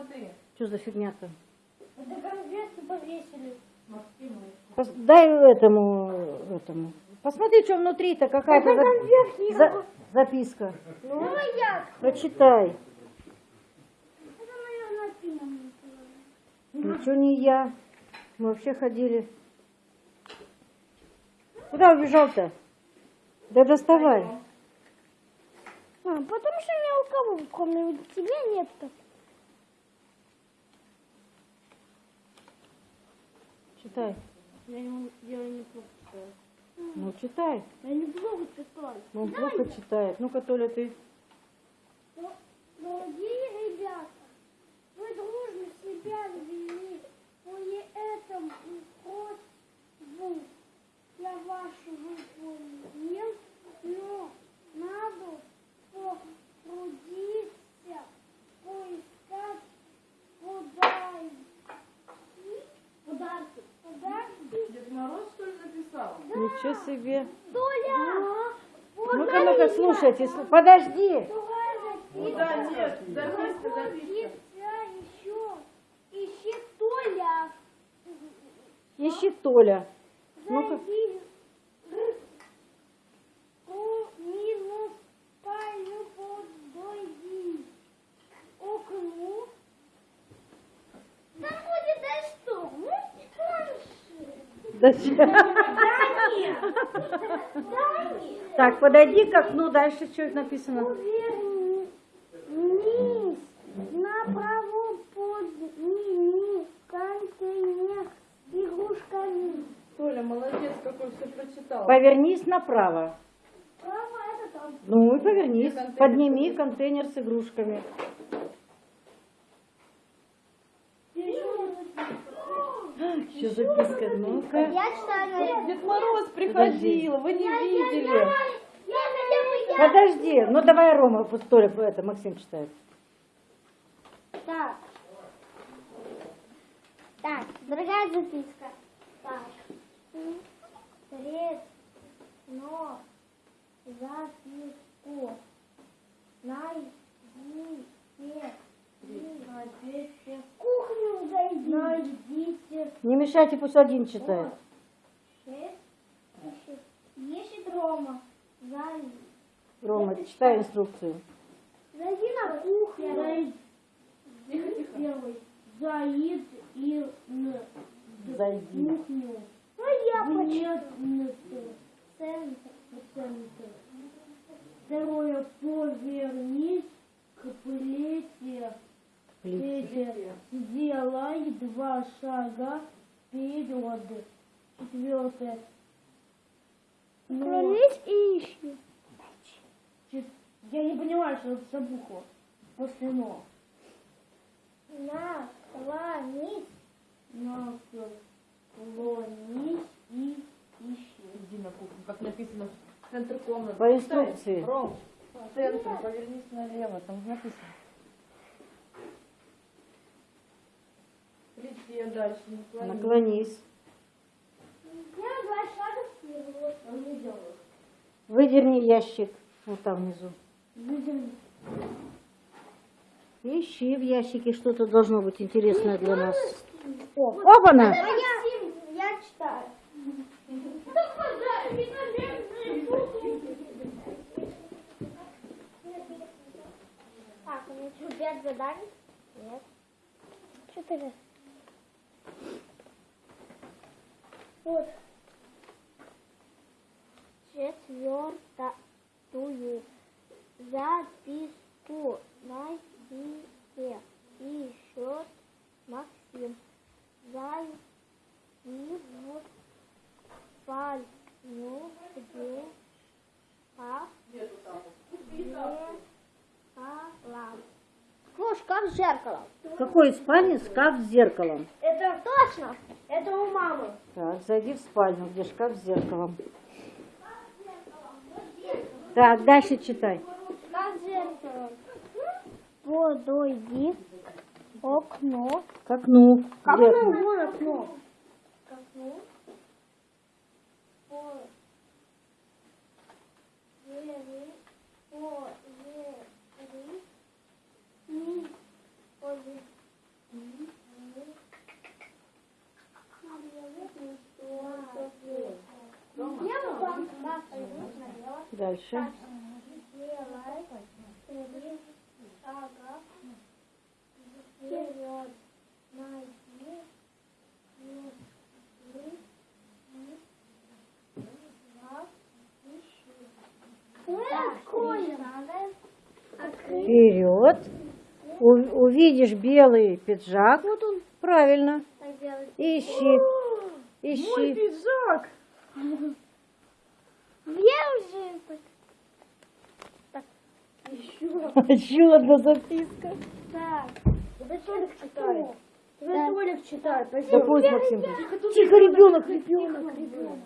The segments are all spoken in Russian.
смотри. Что за фигня-то? Это конфетки повесили. Пос- Дай этому, этому. Посмотри, что внутри-то какая-то за- за- записка. Ну. Прочитай. Это, наверное, пина. Ничего не я. Мы вообще ходили. Куда убежал-то? Да доставай. А, потому что ни у кого, кроме тебя, нет так. Читай. Я не, я не плохо читаю. Ну, читай. Я не плохо читаю. Ну, он плохо читает. Ну-ка, Толя, ты. Дорогие ребята, вы дружно себя вели. После этого просьбу я вашу выполнил, но надо потрудиться поискать подарки. Подарки. Подарки. Дед Мороз, что ли, написал? Ничего себе. Толя! Ну-ка, ну-ка, слушайте. сл- Подожди. Ну да, нет, записка, записка. еще. Ищи Толя. Ищи Толя. Ну-ка. Зайди Так, подойди к окну. Дальше что написано? Повернись направо подними контейнер с игрушками. Толя, молодец, какой все прочитал. Повернись направо. Право это там. Ну и повернись. Контейнер Подними контейнер с игрушками. Еще записка. Ну-ка. Дед Мороз приходил, вы не видели. Подожди. Ну давай Рома, Толя, это Максим читает. Так. Так, дорогая записка. Так. Сред, но, записку. Найдите. Кухню зайди. Найдите. Не мешайте, пусть один читает. Шесть. Ищет. Рома. Рома, читай инструкцию. Зайди на кухню. Тихо, тихо. Первый. Заид и. Зайди. Кухню. Ну я почему? Центр. Центр. Второе. Повернись к плите. Плите. Сделай два шага вперед. Четвертое. Наклонись и ищи. Я не понимаю, что это за буква. После но. Наклонись. Наклонись и ищи. Иди на кухню, как написано, в центр комнаты. По инструкции. Ром, в центр, повернись налево, там написано. Плите дальше, наклонись. Наклонись. Не делает. Выдерни ящик. Вот там внизу. Выдерни. Ищи в ящике, что-то должно быть интересное для нас. О, опа-на! Я, я читаю. Так, у меня что, пять заданий? Нет. Четыре. Вот. Четвертую записку найдите. Ищет Максим. Зайди в спальню, где шкаф, зеркало. О, шкаф с зеркалом. В какой спальне шкаф с зеркалом? Это точно. Мамы. Так, зайди в спальню, где шкаф с зеркалом. Так, дальше читай. Шкаф с зеркалом. Подойди к окну. К окну. Оно окно? вон окно? К окну. Повери, повери, и повери. Дальше. Сделай три шага вперед. Найди мысли и два ищи. Откроем. Открыть. Вперед. У- увидишь белый пиджак. Вот он Правильно. Ищи. Ищи. пиджак! Еще одна записка. Так. Это Толик читает. Да. Толик читает. Да пусть Максим. Тихо, ребенок, ребенок, ребенок.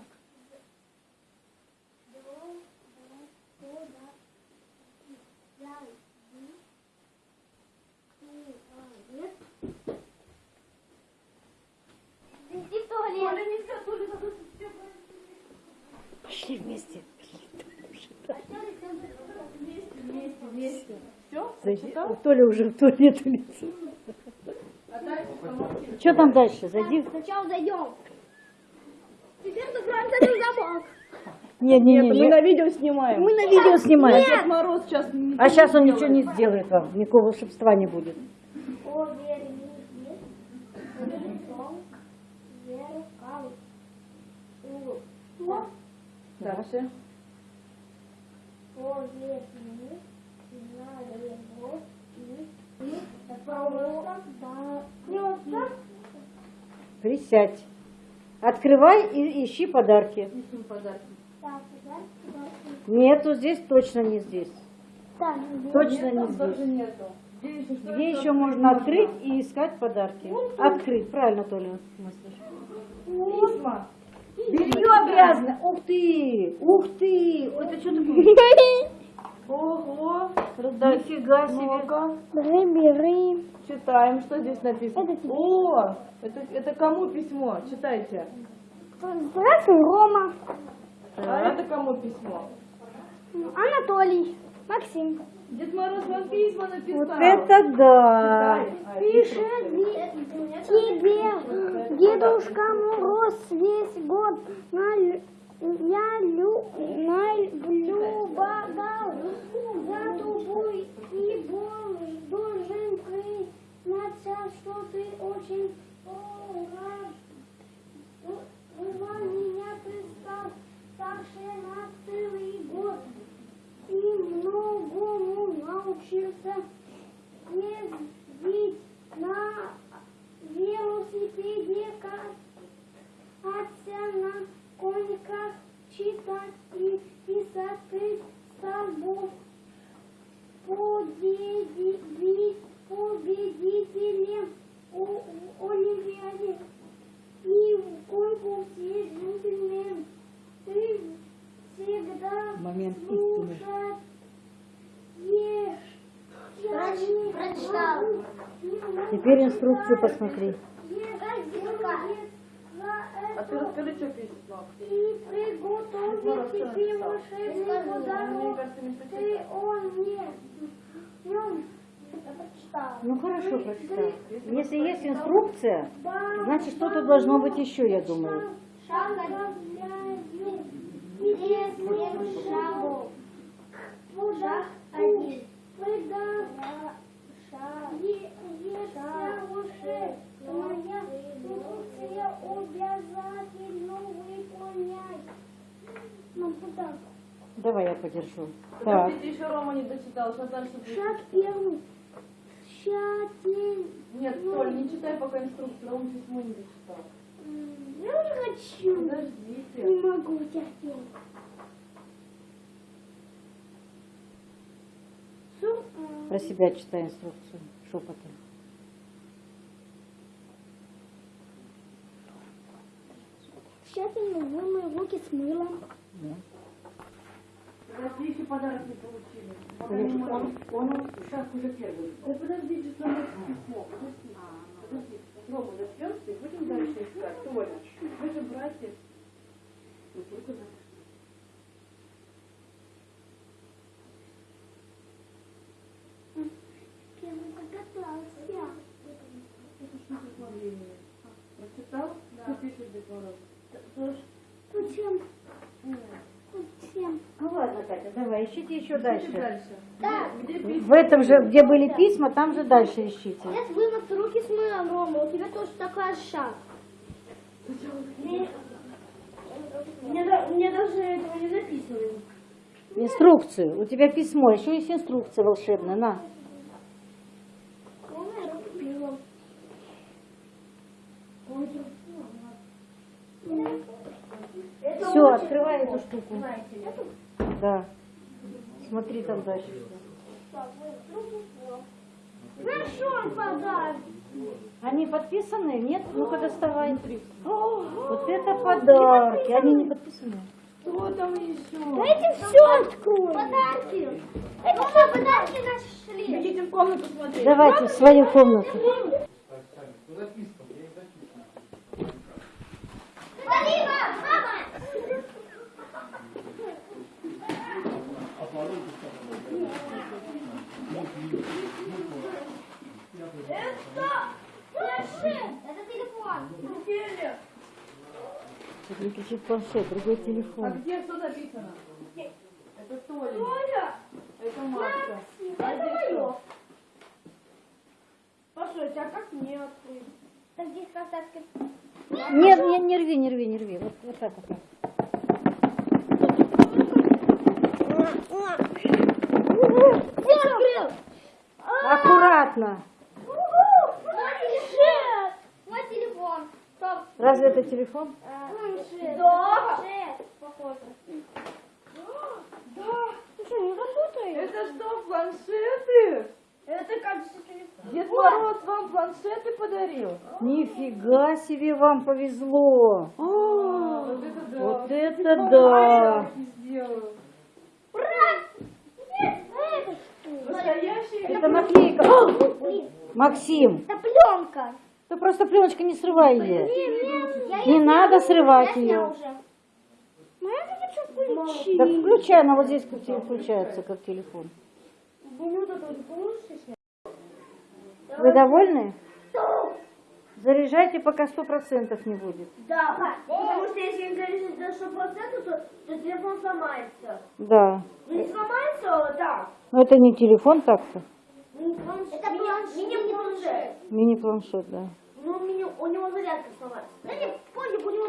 Зайди. Толя уже в туалет улетел. Что там дальше? Зайди. Сначала зайдем. Теперь закроемся на замок. Не, не, не, Мы на видео снимаем. Мы на видео снимаем. Дед Мороз сейчас... А сейчас он ничего не сделает вам, никакого волшебства не будет. У- Дальше и и просто да. Присядь. Открывай и ищи подарки. Нету здесь, точно не здесь. Точно не здесь. Где еще можно открыть и искать подарки? Открыть, правильно, Толя мыслишь. Белье грязное. Ух ты! Ух ты! Это что такое? Ого. Нифига себе. Бери, бери. Читаем, что здесь написано. Это тебе. О, это, это кому письмо? Читайте. Здравствуй, Рома. А это кому письмо? Анатолий. Максим. Дед Мороз вам письма написал. Вот это да! А, Пишет тебе Дедушка Мороз весь год на я лю, на Теперь инструкцию посмотри. А ты расскажи, что. И тебе волшебный Мне подарок. кажется, не Ты прочитал. он прочитала. Ну хорошо, прочитай. Если есть инструкция, значит что-то должно быть еще, я думаю. Шагаю тебе семь шагов. Шаг один. Если моя инструкция обязательно выполняй. Ну, куда? Давай я подержу. Так. Подождите, еще Рома не дочитал. Сейчас дальше будет. Шаг первый. Тщательно. Нет, Толь, не читай пока инструкцию. Рома письмо не дочитал. Я уже хочу. Не Подождите. могу терпеть. Про себя читай инструкцию шепотом. Тщательно вымой руки с мылом. Подожди, еще подарок не получили. Конечно, он, он шаг уже первый. Да подождите, что нас письмо. Подожди. Подожди. Рома, дождемся и будем дальше искать. Толя, вы же братья. Ну, только за-. Прочитал? Пишет Дед Мороз? Зачем? Ну ладно, Катя, давай, ищите еще Ищите дальше. дальше. Так. Где письма? В этом же, где были письма, там же дальше ищите. Нет, вымыть руки с мылом, Рома. У тебя тоже такая шаг. Мне, мне, да- мне даже этого не написано. Инструкцию. У тебя письмо, еще есть инструкция волшебная, на. Пила. Это Все, открывай эту штуку. Да. Смотри там дальше. Большой подарок. Они подписаны? Нет? Ну-ка доставай. Вот это подарки. Они не подписаны. Что там еще? Дайте все откроем. Подарки. Это все подарки нашли. Идите в комнату смотреть. Давайте в свою комнату. Это? Планшет. Это телефон. Неделя. Выключить планшет, другой А телефон. где что написано? Это Толя. Толя. Это Машка. Это мое. Послушайте, а как мне открыть? Так здесь контакты. Нет, не, не рви, не рви, не рви. Вот, вот так вот. Открыл. Аккуратно. Планшет. Мой телефон. Стоп. Разве это телефон? Планшет. Да. Планшет. Похоже. Да. Ты что, не работает? Это что, планшеты? Это как же телефон? Дед Мороз вам планшеты подарил? Нифига себе вам повезло. Вот это да. Вот это да. Подарки сделаю. Ура! Это наклейка. Максим, это пленка. Ты просто пленочка не срывай ее. Не надо срывать уже. Ну. Да включай, она вот здесь как включается, как телефон. Ну. Вы довольны? Заряжайте, пока сто процентов не будет. Да, потому что если не залезет до 100%, то, то телефон сломается. Да. Ну не сломается, а так. Но это не телефон так-то. Это планшет. Мини-планшет, да. Ну, Но у него зарядка сломалась. Да нет, понял, у него